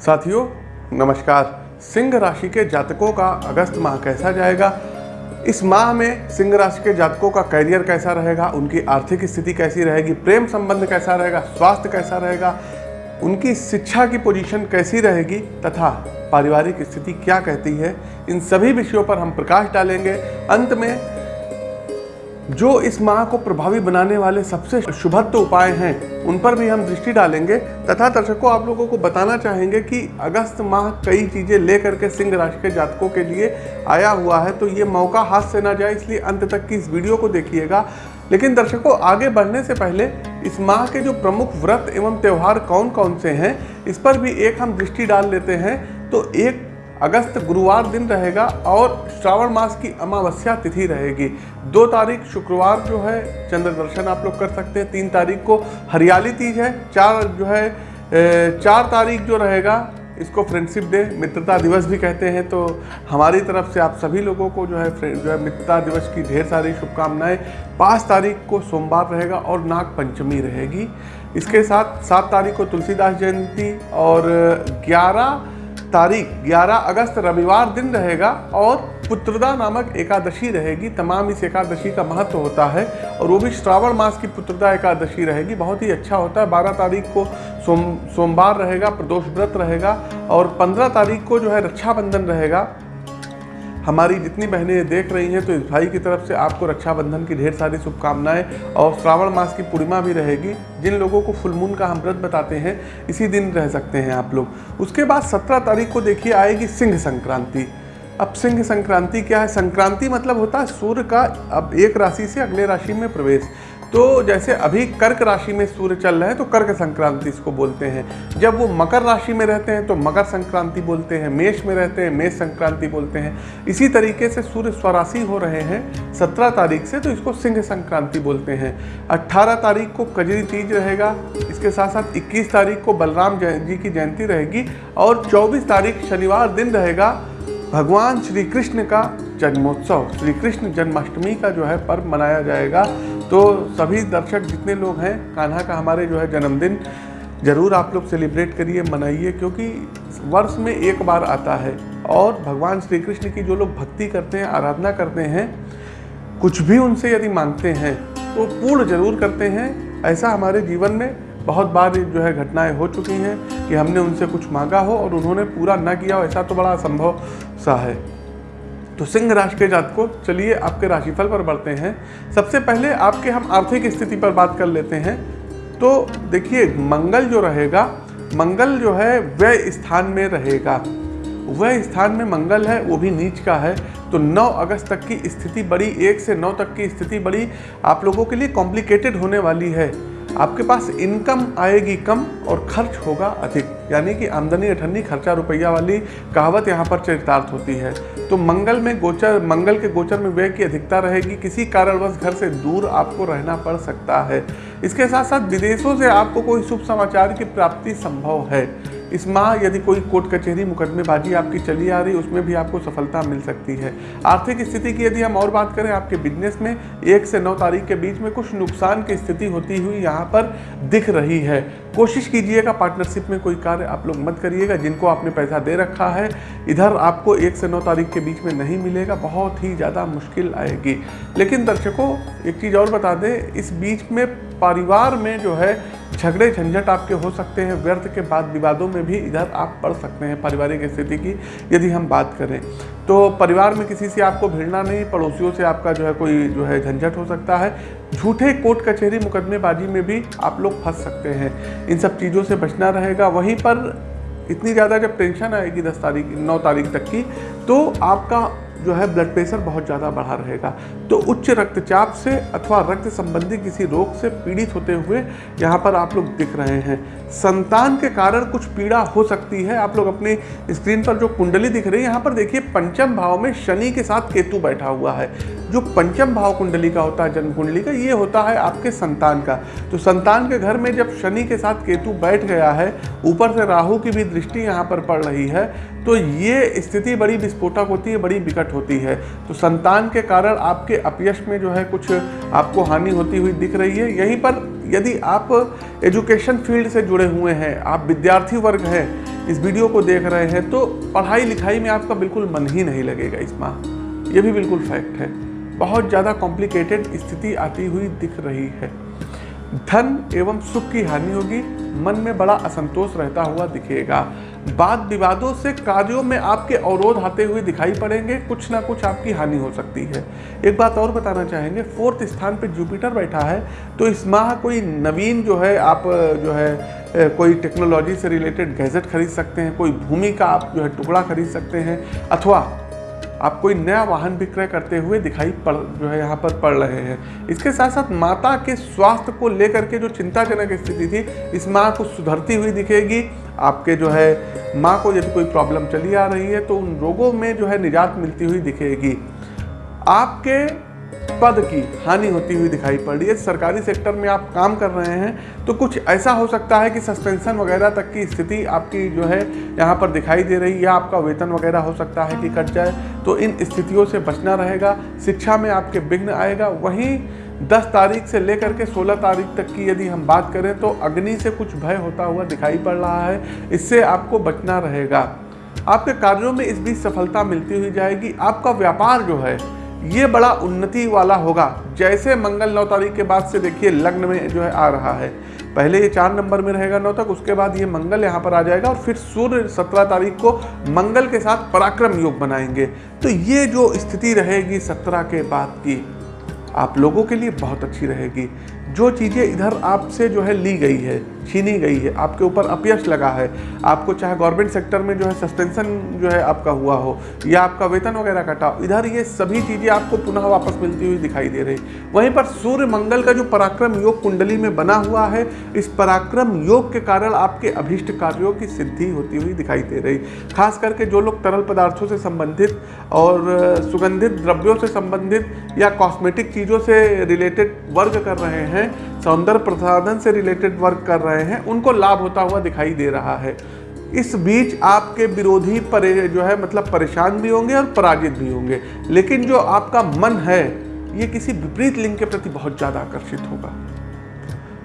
साथियों, नमस्कार। सिंह राशि के जातकों का अगस्त माह कैसा जाएगा? इस माह में सिंह राशि के जातकों का करियर कैसा रहेगा? उनकी आर्थिक स्थिति कैसी रहेगी? प्रेम संबंध कैसा रहेगा? स्वास्थ्य कैसा रहेगा? उनकी शिक्षा की पोजीशन कैसी रहेगी? तथा पारिवारिक स्थिति क्या कहती है? इन सभी विषयों पर हम प्रकाश डालेंगे। अंत में जो इस माह को प्रभावी बनाने वाले सबसे शुभत्व उपाय हैं, उन पर भी हम दृष्टि डालेंगे। तथा दर्शकों, आप लोगों को बताना चाहेंगे कि अगस्त माह कई चीज़ें लेकर के सिंह राशि के जातकों के लिए आया हुआ है तो ये मौका हाथ से ना जाए, इसलिए अंत तक की इस वीडियो को देखिएगा। लेकिन दर्शकों, आगे बढ़ने से पहले इस माह के जो प्रमुख व्रत एवं त्यौहार कौन कौन से हैं, इस पर भी एक हम दृष्टि डाल लेते हैं। तो एक अगस्त गुरुवार दिन रहेगा और श्रावण मास की अमावस्या तिथि रहेगी। दो तारीख शुक्रवार जो है, चंद्र दर्शन आप लोग कर सकते हैं। तीन तारीख को हरियाली तीज है। चार जो है चार तारीख जो रहेगा, इसको फ्रेंडशिप डे मित्रता दिवस भी कहते हैं। तो हमारी तरफ़ से आप सभी लोगों को जो है जो है, मित्रता दिवस की ढेर सारी शुभकामनाएँ। पाँच तारीख को सोमवार रहेगा और नाग पंचमी रहेगी। इसके साथ सात तारीख को तुलसीदास जयंती और ग्यारह तारीख 11 अगस्त रविवार दिन रहेगा और पुत्रदा नामक एकादशी रहेगी। तमाम इस एकादशी का महत्व होता है और वो भी श्रावण मास की पुत्रदा एकादशी रहेगी। बहुत ही अच्छा होता है। 12 तारीख को सोम, सोमवार रहेगा, प्रदोष व्रत रहेगा और 15 तारीख को जो है रक्षाबंधन रहेगा। हमारी जितनी बहनें देख रही हैं तो इस भाई की तरफ़ से आपको रक्षाबंधन की ढेर सारी शुभकामनाएँ और श्रावण मास की पूर्णिमा भी रहेगी। जिन लोगों को फुलमून का हम व्रत बताते हैं, इसी दिन रह सकते हैं आप लोग। उसके बाद सत्रह तारीख को देखिए आएगी सिंह संक्रांति। अब सिंह संक्रांति क्या है? संक्रांति मतलब होता है सूर्य का अब एक राशि से अगले राशि में प्रवेश। तो जैसे अभी कर्क राशि में सूर्य चल रहा है तो कर्क संक्रांति इसको बोलते हैं। जब वो मकर राशि में रहते हैं तो मकर संक्रांति बोलते हैं, मेष में रहते हैं, मेष संक्रांति बोलते हैं। इसी तरीके से सूर्य स्वराशि हो रहे हैं सत्रह तारीख से तो इसको सिंह संक्रांति बोलते हैं। अट्ठारह तारीख को कजरी तीज रहेगा, इसके साथ साथ इक्कीस तारीख को बलराम जी की जयंती रहेगी और चौबीस तारीख शनिवार दिन रहेगा भगवान श्री कृष्ण का जन्मोत्सव। श्री कृष्ण जन्माष्टमी का जो है पर्व मनाया जाएगा। तो सभी दर्शक जितने लोग हैं, कान्हा का हमारे जो है जन्मदिन, ज़रूर आप लोग सेलिब्रेट करिए, मनाइए, क्योंकि वर्ष में एक बार आता है। और भगवान श्री कृष्ण की जो लोग भक्ति करते हैं, आराधना करते हैं, कुछ भी उनसे यदि मांगते हैं तो पूर्ण ज़रूर करते हैं। ऐसा हमारे जीवन में बहुत बार जो है घटनाएँ हो चुकी हैं कि हमने उनसे कुछ मांगा हो और उन्होंने पूरा ना किया हो, ऐसा तो बड़ा असंभव सा है। तो सिंह राशि के जात को चलिए आपके राशिफल पर बढ़ते हैं। सबसे पहले आपके हम आर्थिक स्थिति पर बात कर लेते हैं। तो देखिए, मंगल जो रहेगा, मंगल जो है, वह स्थान में रहेगा। वह स्थान में मंगल है, वो भी नीच का है। तो 9 अगस्त तक की स्थिति बड़ी, एक से 9 तक की स्थिति बड़ी, आप लोगों के लिए कॉम्प्लिकेटेड होने वाली है। आपके पास इनकम आएगी कम और खर्च होगा अधिक। यानी कि आमदनी अठन्नी खर्चा रुपया वाली कहावत यहाँ पर चरितार्थ होती है। तो मंगल में गोचर, मंगल के गोचर में व्यय की अधिकता रहेगी। किसी कारणवश घर से दूर आपको रहना पड़ सकता है। इसके साथ साथ विदेशों से आपको कोई शुभ समाचार की प्राप्ति संभव है। इस माह यदि कोई कोर्ट कचहरी मुकदमेबाजी आपकी चली आ रही, उसमें भी आपको सफलता मिल सकती है। आर्थिक स्थिति की यदि हम और बात करें, आपके बिज़नेस में एक से नौ तारीख के बीच में कुछ नुकसान की स्थिति होती हुई यहाँ पर दिख रही है। कोशिश कीजिएगा पार्टनरशिप में कोई कार्य आप लोग मत करिएगा, जिनको आपने पैसा दे रखा है, इधर आपको एक से नौ तारीख के बीच में नहीं मिलेगा, बहुत ही ज़्यादा मुश्किल आएगी। लेकिन दर्शकों, एक चीज़ और बता दें, इस बीच में परिवार में जो है, झगड़े झंझट आपके हो सकते हैं, व्यर्थ के बाद विवादों में भी इधर आप पढ़ सकते हैं पारिवारिक स्थिति की, यदि हम बात करें। तो परिवार में किसी से आपको भिड़ना नहीं, पड़ोसियों से आपका जो है कोई जो है झंझट हो सकता है झूठे कोर्ट कचहरी मुकदमेबाजी में भी आप लोग फंस सकते हैं। इन सब चीज़ों से बचना रहेगा। वहीं पर इतनी ज़्यादा जब टेंशन आएगी दस तारीख, नौ तारीख तक की तो आपका जो है ब्लड प्रेशर बहुत ज़्यादा बढ़ा रहेगा। तो उच्च रक्तचाप से अथवा रक्त संबंधी किसी रोग से पीड़ित होते हुए यहाँ पर आप लोग दिख रहे हैं। संतान के कारण कुछ पीड़ा हो सकती है। आप लोग अपने स्क्रीन पर जो कुंडली दिख रही है, यहाँ पर देखिए पंचम भाव में शनि के साथ केतु बैठा हुआ है। जो पंचम भाव कुंडली का होता है, जन्म कुंडली का, ये होता है आपके संतान का। तो संतान के घर में जब शनि के साथ केतु बैठ गया है, ऊपर से राहु की भी दृष्टि यहाँ पर पड़ रही है। तो ये स्थिति बड़ी विस्फोटक होती है, बड़ी विकट होती है। तो संतान के कारण आपके अपयश में जो है कुछ आपको हानि होती हुई दिख रही है। यहीं पर यदि आप एजुकेशन फ़ील्ड से जुड़े हुए हैं, आप विद्यार्थी वर्ग हैं, इस वीडियो को देख रहे हैं तो पढ़ाई लिखाई में आपका बिल्कुल मन ही नहीं लगेगा इस माह। ये भी बिल्कुल फैक्ट है। बहुत ज़्यादा कॉम्प्लिकेटेड स्थिति आती हुई दिख रही है। धन एवं सुख की हानि होगी, मन में बड़ा असंतोष रहता हुआ दिखेगा। वाद विवादों से कार्यों में आपके अवरोध आते हुए दिखाई पड़ेंगे, कुछ ना कुछ आपकी हानि हो सकती है। एक बात और बताना चाहेंगे, फोर्थ स्थान पे जुपिटर बैठा है तो इस माह कोई नवीन जो है, आप, जो है कोई टेक्नोलॉजी से रिलेटेड गैजेट खरीद सकते हैं, कोई भूमि का आप जो है टुकड़ा खरीद सकते हैं, अथवा आप कोई नया वाहन विक्रय करते हुए दिखाई पड़, जो है यहाँ पर पड़ रहे हैं। इसके साथ साथ माता के स्वास्थ्य को लेकर के जो चिंताजनक स्थिति थी, इस माँ को सुधरती हुई दिखेगी। आपके जो है, माँ को यदि कोई प्रॉब्लम चली आ रही है तो उन रोगों में जो है निजात मिलती हुई दिखेगी। आपके पद की हानि होती हुई दिखाई पड़ रही है। सरकारी सेक्टर में आप काम कर रहे हैं तो कुछ ऐसा हो सकता है कि सस्पेंशन वगैरह तक की स्थिति आपकी जो है यहाँ पर दिखाई दे रही या आपका वेतन वगैरह हो सकता है कि कट जाए तो इन स्थितियों से बचना रहेगा, शिक्षा में आपके विघ्न आएगा। वहीं 10 तारीख से लेकर के 16 तारीख तक की यदि हम बात करें तो अग्नि से कुछ भय होता हुआ दिखाई पड़ रहा है। इससे आपको बचना रहेगा। आपके कार्यों में इस बीच सफलता मिलती हुई जाएगी। आपका व्यापार जो है ये बड़ा उन्नति वाला होगा। जैसे मंगल नौ तारीख के बाद से देखिए लग्न में जो है आ रहा है। पहले ये चार नंबर में रहेगा नौ तक, उसके बाद ये मंगल यहाँ पर आ जाएगा और फिर सूर्य सत्रह तारीख को मंगल के साथ पराक्रम योग बनाएँगे तो ये जो स्थिति रहेगी सत्रह के बाद की, आप लोगों के लिए बहुत अच्छी रहेगी। जो चीज़ें इधर आपसे जो है ली गई है छीनी गई है, आपके ऊपर अपयश लगा है, आपको चाहे गवर्नमेंट सेक्टर में जो है सस्पेंशन जो है आपका हुआ हो, या आपका वेतन वगैरह कटा इधर ये सभी चीज़ें आपको पुनः वापस मिलती हुई दिखाई दे रही वहीं पर सूर्य मंगल का जो पराक्रम योग कुंडली में बना हुआ है, इस पराक्रम योग के कारण आपके अभीष्ट कार्यों की सिद्धि होती हुई दिखाई दे रही खास करके जो लोग तरल पदार्थों से संबंधित और सुगंधित द्रव्यों से संबंधित या कॉस्मेटिक चीज़ों से रिलेटेड वर्क कर रहे हैं सौंदर्य प्रसाधन से रिलेटेड वर्क कर रहे हैं, उनको लाभ होता हुआ दिखाई दे रहा है। इस बीच आपके विरोधी परे जो है मतलब परेशान भी होंगे और पराजित भी होंगे। लेकिन जो आपका मन है, ये किसी विपरीत लिंग के प्रति बहुत ज़्यादा आकर्षित होगा।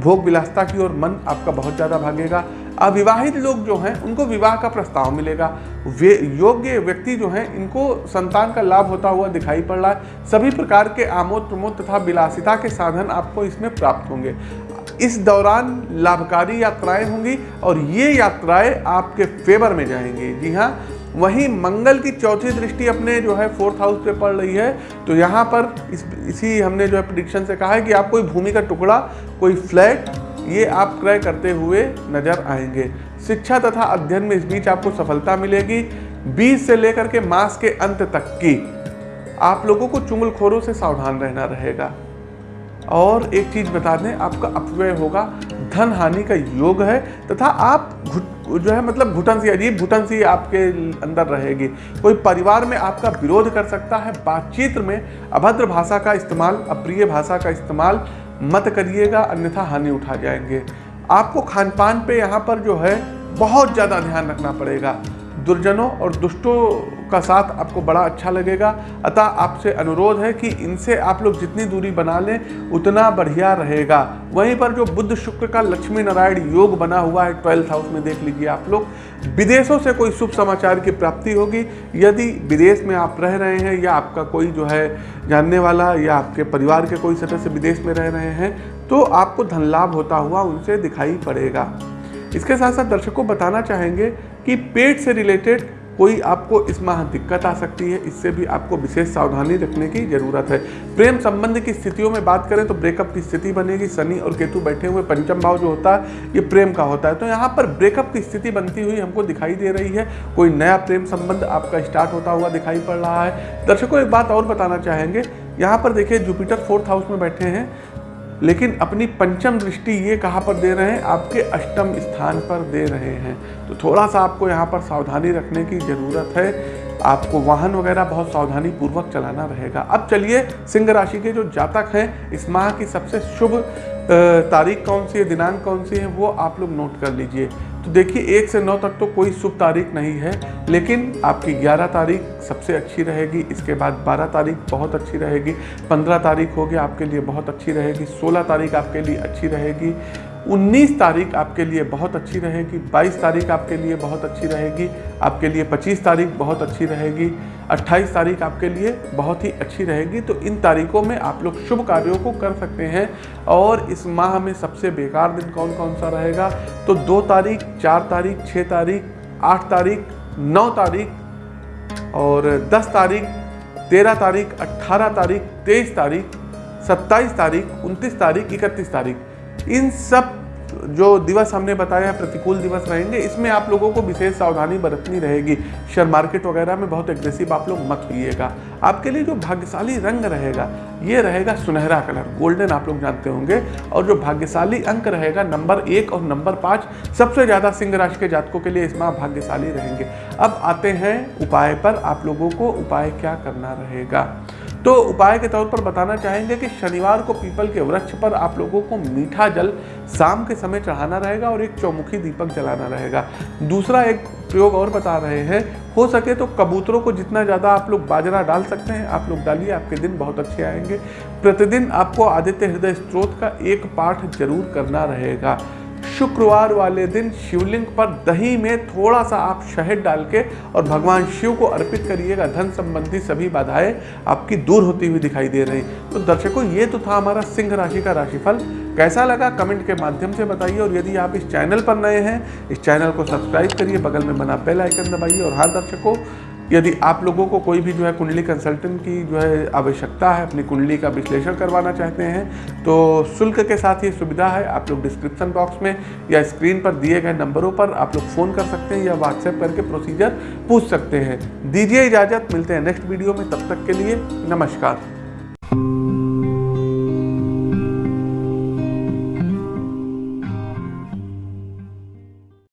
भोग विलासता की ओर मन आपका बहुत ज़्यादा भागेगा। अविवाहित लोग जो हैं, उनको विवाह का प्रस्ताव मिलेगा। वे, योग्य व्यक्ति जो हैं, इनको संतान का लाभ होता हुआ दिखाई पड़ रहा है। सभी प्रकार के आमोद प्रमोद तथा विलासिता के साधन आपको इसमें प्राप्त होंगे। इस दौरान लाभकारी यात्राएँ होंगी और ये यात्राएँ आपके फेवर में जाएँगी। जी हाँ वहीं मंगल की चौथी दृष्टि अपने जो है, फोर्थ हाउस पे पड़ रही है। तो यहाँ पर इस, इसी हमने जो है प्रिडिक्शन से कहा है कि आप कोई भूमि का टुकड़ा, कोई फ्लैट ये आप क्रय करते हुए नज़र आएँगे। शिक्षा तथा अध्ययन में इस बीच आपको सफलता मिलेगी। बीस से लेकर के मास के अंत तक की। आप लोगों को चुंगलखोरों से सावधान रहना रहेगा। और एक चीज़ बता दें, आपका अपव्यय होगा। धन हानि का योग है तथा आप घुट, जो है मतलब घुटन सी अजीब घुटन सी आपके अंदर रहेगी। कोई परिवार में आपका विरोध कर सकता है। बातचीत में अभद्र भाषा का इस्तेमाल, अप्रिय भाषा का इस्तेमाल मत करिएगा, अन्यथा हानि उठा जाएँगे। आपको खान पान पर यहाँ पर जो है, बहुत ज़्यादा ध्यान रखना पड़ेगा। दुर्जनों और दुष्टों का साथ आपको बड़ा अच्छा लगेगा। अतः आपसे अनुरोध है कि इनसे आप लोग जितनी दूरी बना लें, उतना बढ़िया रहेगा। वहीं पर जो बुद्ध शुक्र का लक्ष्मी नारायण योग बना हुआ है, ट्वेल्थ हाउस में देख लीजिए आप लोग, विदेशों से कोई शुभ समाचार की प्राप्ति होगी। यदि विदेश में आप रह रहे हैं या आपका कोई जो है जानने वाला या आपके परिवार के कोई सदस्य विदेश में रह रहे हैं तो आपको धन लाभ होता हुआ उनसे दिखाई पड़ेगा। इसके साथ साथ दर्शकों बताना चाहेंगे कि पेट से रिलेटेड कोई आपको इस माह दिक्कत आ सकती है, इससे भी आपको विशेष सावधानी रखने की ज़रूरत है। प्रेम संबंध की स्थितियों में बात करें तो ब्रेकअप की स्थिति बनेगी। शनि और केतु बैठे हुए, पंचम भाव जो होता है, ये प्रेम का होता है। तो यहाँ पर ब्रेकअप की स्थिति बनती हुई हमको दिखाई दे रही है। कोई नया प्रेम संबंध आपका स्टार्ट होता हुआ दिखाई पड़ रहा है। दर्शकों, एक बात और बताना चाहेंगे। यहाँ पर देखिए जुपिटर फोर्थ हाउस में बैठे हैं। लेकिन अपनी पंचम दृष्टि ये कहाँ पर दे रहे हैं? आपके अष्टम स्थान पर दे रहे हैं। तो थोड़ा सा आपको यहाँ पर सावधानी रखने की ज़रूरत है। आपको वाहन वगैरह बहुत सावधानी पूर्वक चलाना रहेगा। अब चलिए सिंह राशि के जो जातक हैं, इस माह की सबसे शुभ तारीख कौन सी है, दिनांक कौन सी है, वो आप लोग नोट कर लीजिए। तो देखिए, एक से नौ तक तो कोई शुभ तारीख नहीं है, लेकिन आपकी ग्यारह तारीख सबसे अच्छी रहेगी, इसके बाद बारह तारीख बहुत अच्छी रहेगी, पंद्रह तारीख होगी आपके लिए बहुत अच्छी रहेगी, सोलह तारीख आपके लिए अच्छी रहेगी 19 तारीख आपके लिए बहुत अच्छी रहेगी 22 तारीख आपके लिए बहुत अच्छी रहेगी, आपके लिए 25 तारीख बहुत अच्छी रहेगी 28 तारीख आपके लिए बहुत ही अच्छी रहेगी। तो इन तारीखों में आप लोग शुभ कार्यों को कर सकते हैं और इस माह में सबसे बेकार दिन कौन कौन सा रहेगा? तो दो तारीख, चार तारीख छः तारीख, आठ तारीख, नौ तारीख और दस तारीख, तेरह तारीख अट्ठारह तारीख, तेईस तारीख, सत्ताईस तारीख, उनतीस तारीख, इकतीस तारीख। इन सब जो दिवस हमने बताया प्रतिकूल दिवस रहेंगे, इसमें आप लोगों को विशेष सावधानी बरतनी रहेगी। शेयर मार्केट वगैरह में बहुत एग्रेसिव आप लोग मत होइएगा। आपके लिए जो भाग्यशाली रंग रहेगा, ये रहेगा सुनहरा कलर गोल्डन आप लोग जानते होंगे। और जो भाग्यशाली अंक रहेगा, नंबर एक और नंबर पाँच, सबसे ज़्यादा सिंह राशि के जातकों के लिए इस माह भाग्यशाली रहेंगे। अब आते हैं उपाय पर, आप लोगों को उपाय क्या करना रहेगा? तो उपाय के तौर पर बताना चाहेंगे कि शनिवार को पीपल के वृक्ष पर आप लोगों को मीठा जल शाम के समय चढ़ाना रहेगा और एक चौमुखी दीपक जलाना रहेगा। दूसरा एक प्रयोग और बता रहे हैं, हो सके तो कबूतरों को जितना ज़्यादा आप लोग बाजरा डाल सकते हैं, आप लोग डालिए, आपके दिन बहुत अच्छे आएँगे। प्रतिदिन आपको आदित्य हृदय स्त्रोत का एक पाठ ज़रूर करना रहेगा। शुक्रवार वाले दिन शिवलिंग पर दही में थोड़ा सा आप शहद डाल के और भगवान शिव को अर्पित करिएगा। धन संबंधी सभी बाधाएँ आपकी दूर होती हुई दिखाई दे रही। तो दर्शकों, ये तो था हमारा सिंह राशि का राशिफल। कैसा लगा कमेंट के माध्यम से बताइए और यदि आप इस चैनल पर नए हैं, इस चैनल को सब्सक्राइब करिए, बगल में बना बेल आइकन दबाइए और हाँ दर्शकों यदि आप लोगों को कोई भी जो है कुंडली कंसल्टेंट की जो है आवश्यकता है, अपनी कुंडली का विश्लेषण करवाना चाहते हैं तो शुल्क के साथ ये सुविधा है। आप लोग डिस्क्रिप्शन बॉक्स में या स्क्रीन पर दिए गए नंबरों पर आप लोग फ़ोन कर सकते हैं या व्हाट्सएप करके प्रोसीजर पूछ सकते हैं। दीजिए इजाज़त, मिलते हैं नेक्स्ट वीडियो में, तब तक के लिए नमस्कार।